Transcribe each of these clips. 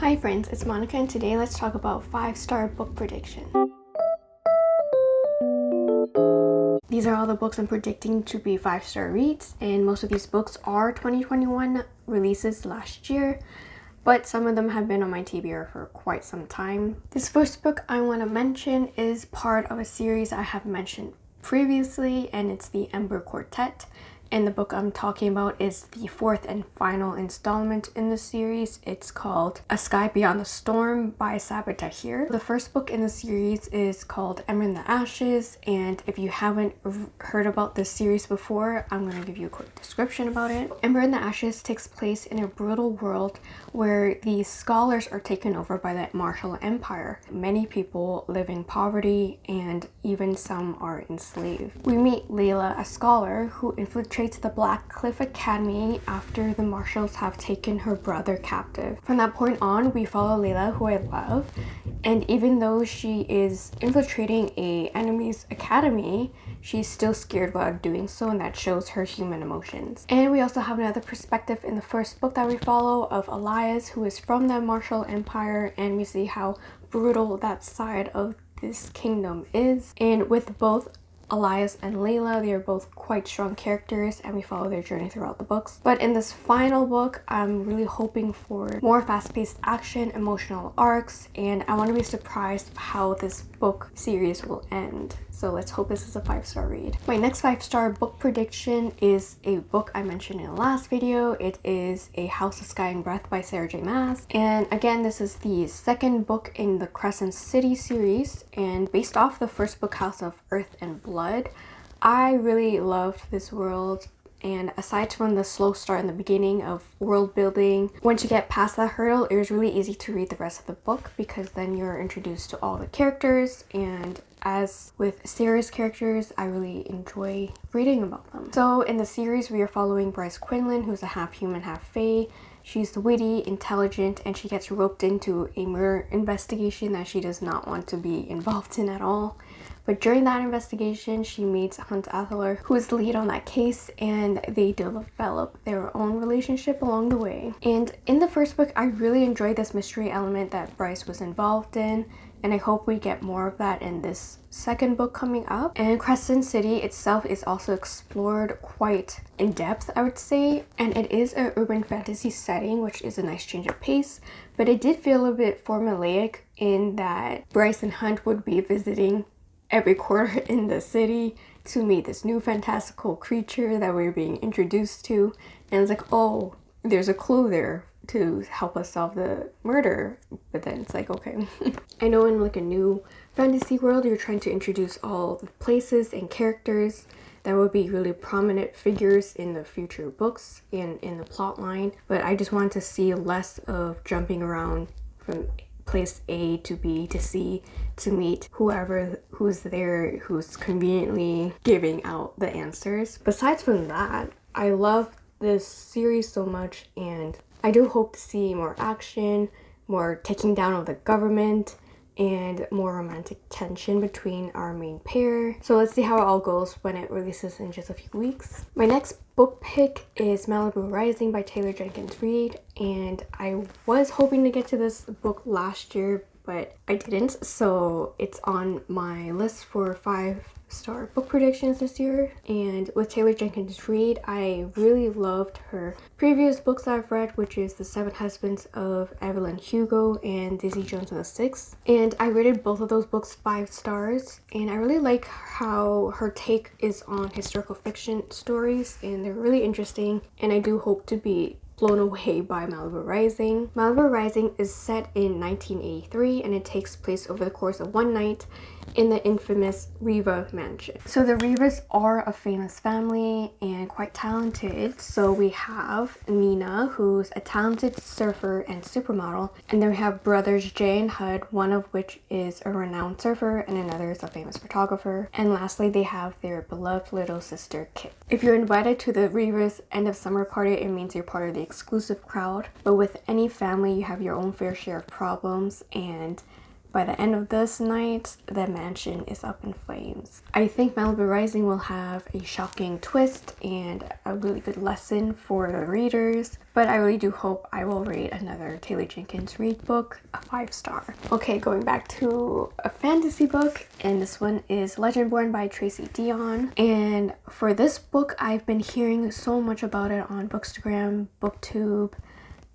Hi friends, it's Monica and today let's talk about 5-star book prediction. These are all the books I'm predicting to be 5-star reads and most of these books are 2021 releases last year but some of them have been on my TBR for quite some time. This first book I want to mention is part of a series I have mentioned previously and it's the Ember Quartet and the book I'm talking about is the fourth and final installment in the series. It's called A Sky Beyond the Storm by Sabaa Tahir. The first book in the series is called Ember in the Ashes and if you haven't heard about this series before, I'm going to give you a quick description about it. Ember in the Ashes takes place in a brutal world where the scholars are taken over by the Martial Empire. Many people live in poverty and even some are enslaved. We meet Layla, a scholar who infiltrates infiltrates the Blackcliff Academy after the Martials have taken her brother captive. From that point on, we follow Layla, who I love, and even though she is infiltrating a enemy's academy, she's still scared while doing so and that shows her human emotions. And we also have another perspective in the first book that we follow of Elias, who is from the Martial Empire, and we see how brutal that side of this kingdom is. And with both Elias and Layla. They are both quite strong characters and we follow their journey throughout the books. But in this final book, I'm really hoping for more fast-paced action, emotional arcs, and I want to be surprised how this book series will end. So let's hope this is a five-star read. My next five-star book prediction is a book I mentioned in the last video. It is A House of Sky and Breath by Sarah J Maas. And again, this is the second book in the Crescent City series and based off the first book House of Earth and Blood. I really loved this world and aside from the slow start in the beginning of world building once you get past that hurdle it was really easy to read the rest of the book because then you're introduced to all the characters and as with series characters I really enjoy reading about them. So in the series we are following Bryce Quinlan who's a half human half fae She's witty, intelligent, and she gets roped into a murder investigation that she does not want to be involved in at all. But during that investigation, she meets Hunt Athalar, who is the lead on that case, and they develop their own relationship along the way. And in the first book, I really enjoyed this mystery element that Bryce was involved in, and I hope we get more of that in this second book coming up. And Crescent City itself is also explored quite in depth, I would say, and it is an urban fantasy setting, which is a nice change of pace, but it did feel a bit formulaic in that Bryce and Hunt would be visiting every quarter in the city to meet this new fantastical creature that we are being introduced to. And it's like oh there's a clue there to help us solve the murder but then it's like okay i know in like a new fantasy world you're trying to introduce all the places and characters that would be really prominent figures in the future books and in the plot line but i just want to see less of jumping around from place A to B to C to meet whoever who's there who's conveniently giving out the answers. Besides from that, I love this series so much and I do hope to see more action, more taking down of the government, and more romantic tension between our main pair. So let's see how it all goes when it releases in just a few weeks. My next book pick is Malibu Rising by Taylor Jenkins Reid and I was hoping to get to this book last year but I didn't so it's on my list for five star book predictions this year. And with Taylor Jenkins Reid I really loved her previous books I've read which is The Seven Husbands of Evelyn Hugo and Daisy Jones and the Six. And I rated both of those books five stars. And I really like how her take is on historical fiction stories and they're really interesting. And I do hope to be blown away by Malibu Rising. Malibu Rising is set in 1983 and it takes place over the course of one night in the infamous Riva mansion. So the Rivas are a famous family and quite talented. So we have Nina, who's a talented surfer and supermodel. And then we have brothers Jay and Hud, one of which is a renowned surfer and another is a famous photographer. And lastly, they have their beloved little sister, Kit. If you're invited to the Rivas end of summer party, it means you're part of the exclusive crowd. But with any family, you have your own fair share of problems and by the end of this night, the mansion is up in flames. I think Malibu Rising will have a shocking twist and a really good lesson for the readers, but I really do hope I will Reid another Taylor Jenkins read book, a five star. Okay, going back to a fantasy book, and this one is Legendborn by Tracy Deonn. And for this book, I've been hearing so much about it on Bookstagram, Booktube,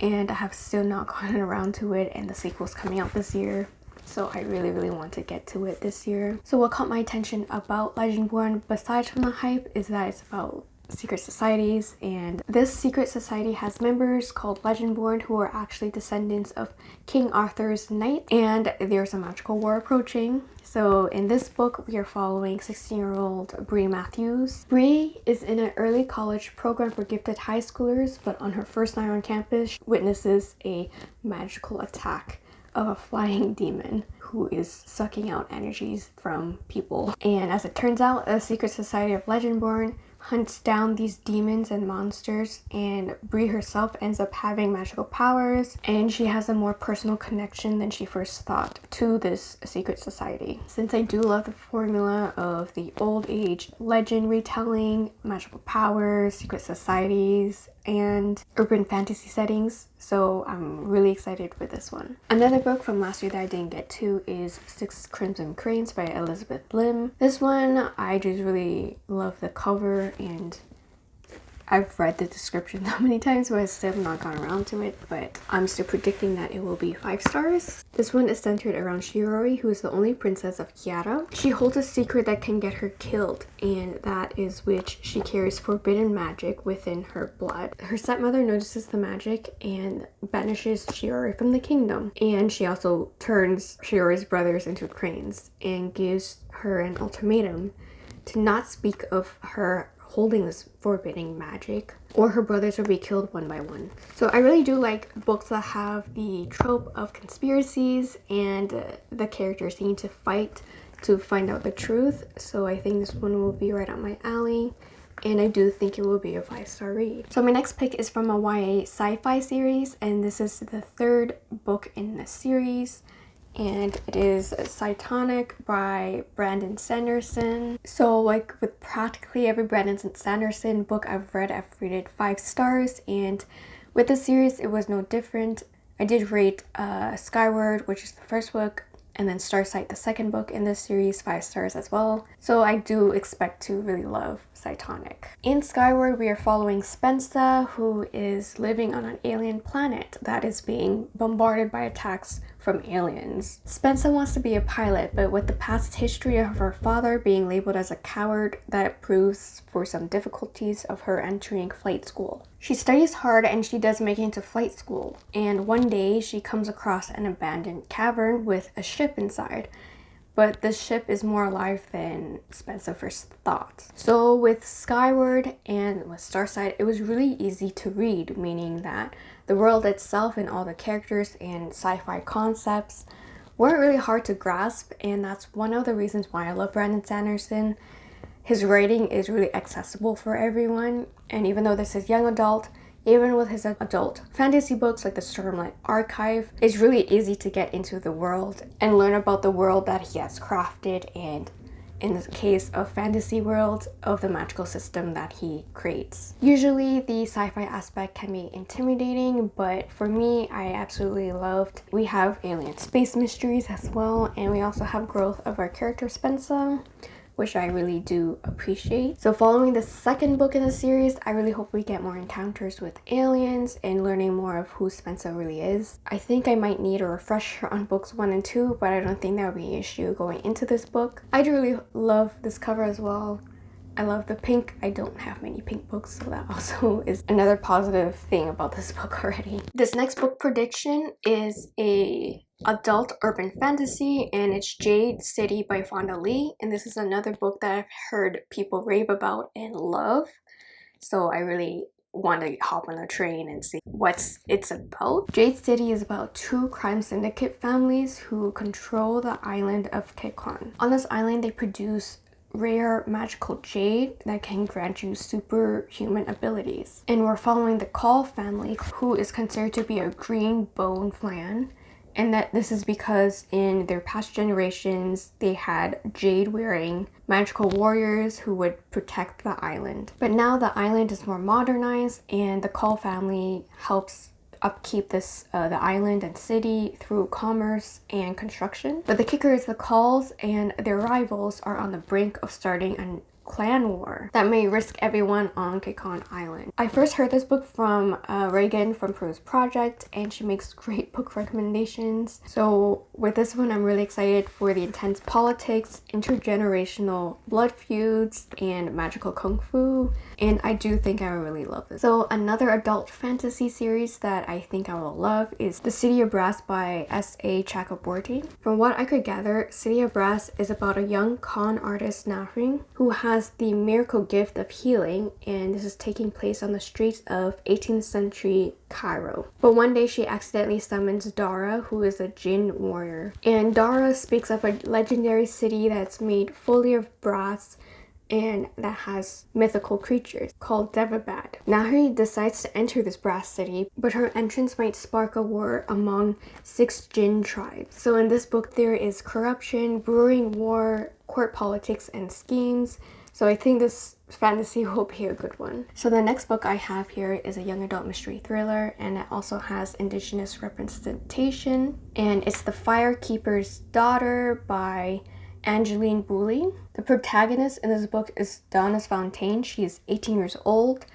and I have still not gotten around to it and the sequel's coming out this year so I really really want to get to it this year. So what caught my attention about Legendborn besides from the hype is that it's about secret societies and this secret society has members called Legendborn who are actually descendants of King Arthur's knight and there's a magical war approaching. So in this book we are following 16 year old Bree Matthews. Bree is in an early college program for gifted high schoolers but on her first night on campus witnesses a magical attack of a flying demon who is sucking out energies from people. And as it turns out, a secret society of Legendborn hunts down these demons and monsters and Bree herself ends up having magical powers and she has a more personal connection than she first thought to this secret society. Since I do love the formula of the old age legend retelling, magical powers, secret societies, and urban fantasy settings so I'm really excited for this one. Another book from last year that I didn't get to is Six Crimson Cranes by Elizabeth Lim. This one I just really love the cover and I've read the description so many times but I still have not gone around to it but I'm still predicting that it will be 5 stars. This one is centered around Shiori who is the only princess of Kiata. She holds a secret that can get her killed and that is which she carries forbidden magic within her blood. Her stepmother notices the magic and banishes Shiori from the kingdom and she also turns Shiori's brothers into cranes and gives her an ultimatum to not speak of her holding this forbidding magic or her brothers will be killed one by one. So I really do like books that have the trope of conspiracies and the characters need to fight to find out the truth. So I think this one will be right up my alley and I do think it will be a five-star read. So my next pick is from a YA sci-fi series and this is the third book in the series and it is Cytonic by Brandon Sanderson. So like with practically every Brandon Sanderson book I've read, I've rated 5 stars and with the series it was no different. I did rate uh, Skyward, which is the first book, and then Starsight, the second book in this series, 5 stars as well. So I do expect to really love Cytonic. In Skyward, we are following Spensa, who is living on an alien planet that is being bombarded by attacks from aliens. Spensa wants to be a pilot, but with the past history of her father being labeled as a coward, that proves for some difficulties of her entering flight school. She studies hard and she does make it into flight school, and one day she comes across an abandoned cavern with a ship inside but the ship is more alive than Spensa first thought. So with Skyward and with Starsight, it was really easy to read, meaning that the world itself and all the characters and sci-fi concepts weren't really hard to grasp and that's one of the reasons why I love Brandon Sanderson. His writing is really accessible for everyone and even though this is young adult, even with his adult fantasy books like the Stormlight Archive, it's really easy to get into the world and learn about the world that he has crafted and in the case of fantasy worlds of the magical system that he creates. Usually the sci-fi aspect can be intimidating but for me I absolutely loved. We have alien space mysteries as well and we also have growth of our character Spensa which I really do appreciate. So following the second book in the series, I really hope we get more encounters with aliens and learning more of who Spensa really is. I think I might need a refresher on books 1 and 2, but I don't think that would be an issue going into this book. I do really love this cover as well. I love the pink. I don't have many pink books, so that also is another positive thing about this book already. This next book prediction is a adult urban fantasy and it's Jade City by Fonda Lee and this is another book that I've heard people rave about and love so I really want to hop on a train and see what's it's about. Jade City is about two crime syndicate families who control the island of Kekon. On this island they produce rare magical jade that can grant you superhuman abilities. And we're following the Kaul family who is considered to be a green bone clan and that this is because in their past generations they had jade wearing magical warriors who would protect the island. But now the island is more modernized and the Kaul family helps upkeep this uh, the island and city through commerce and construction. But the kicker is the Kauls and their rivals are on the brink of starting an clan war that may risk everyone on Kekon Island. I first heard this book from uh, Reagan from PeruseProject and she makes great book recommendations. So with this one I'm really excited for the intense politics, intergenerational blood feuds, and magical kung fu and I do think I will really love this. So another adult fantasy series that I think I will love is The City of Brass by S.A. Chakraborty. From what I could gather, City of Brass is about a young con artist Nahri who has the miracle gift of healing and this is taking place on the streets of 18th century Cairo. But one day she accidentally summons Dara who is a Jinn warrior and Dara speaks of a legendary city that's made fully of brass and that has mythical creatures called Daevabad. Nahri decides to enter this brass city, but her entrance might spark a war among six Jinn tribes. So in this book there is corruption, brewing war, court politics, and schemes. So I think this fantasy will be a good one. So the next book I have here is a young adult mystery thriller and it also has indigenous representation and it's The Firekeeper's Daughter by Angeline Boulley. The protagonist in this book is Daunis Fontaine. She is 18 years old,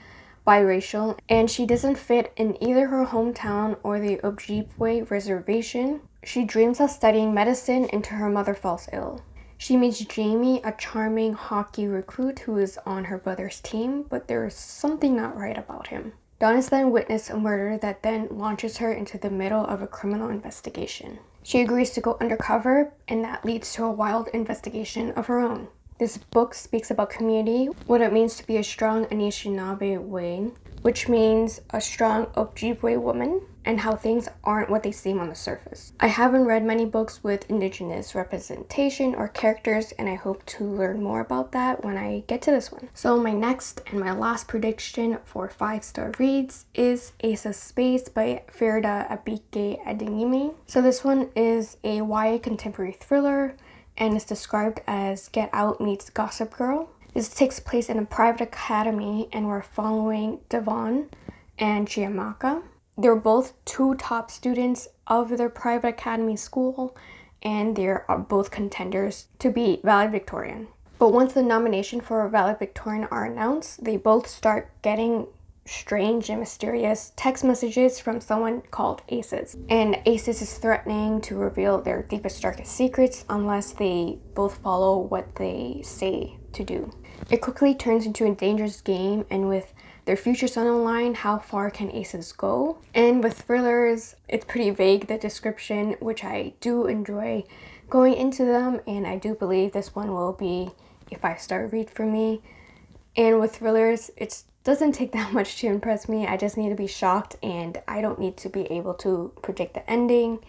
biracial, and she doesn't fit in either her hometown or the Ojibwe reservation. She dreams of studying medicine until her mother falls ill. She meets Jamie, a charming hockey recruit who is on her brother's team, but there is something not right about him. Daunis then witnesses a murder that then launches her into the middle of a criminal investigation. She agrees to go undercover, and that leads to a wild investigation of her own. This book speaks about community, what it means to be a strong Anishinaabe kwe, which means a strong Ojibwe woman, and how things aren't what they seem on the surface. I haven't read many books with indigenous representation or characters and I hope to learn more about that when I get to this one. So my next and my last prediction for 5-star reads is Ace of Spades by Faridah Abike Adeyemi. So this one is a YA contemporary thriller and is described as Get Out meets Gossip Girl. This takes place in a private academy and we're following Devon and Chiamaka. They're both two top students of their private academy school and they're uh, both contenders to be valedictorian. But once the nomination for valedictorian are announced, they both start getting strange and mysterious text messages from someone called Aces. And Aces is threatening to reveal their deepest, darkest secrets unless they both follow what they say to do. It quickly turns into a dangerous game and with their futures on the line, how far can aces go? And with thrillers, it's pretty vague, the description, which I do enjoy going into them and I do believe this one will be a five-star read for me. And with thrillers, it doesn't take that much to impress me. I just need to be shocked and I don't need to be able to predict the ending.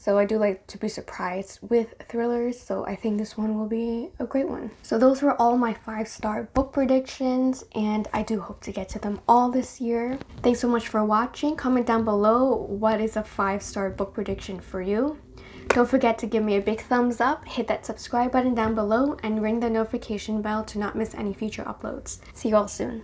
So I do like to be surprised with thrillers, so I think this one will be a great one. So those were all my five-star book predictions, and I do hope to get to them all this year. Thanks so much for watching. Comment down below what is a five-star book prediction for you. Don't forget to give me a big thumbs up, hit that subscribe button down below, and ring the notification bell to not miss any future uploads. See you all soon.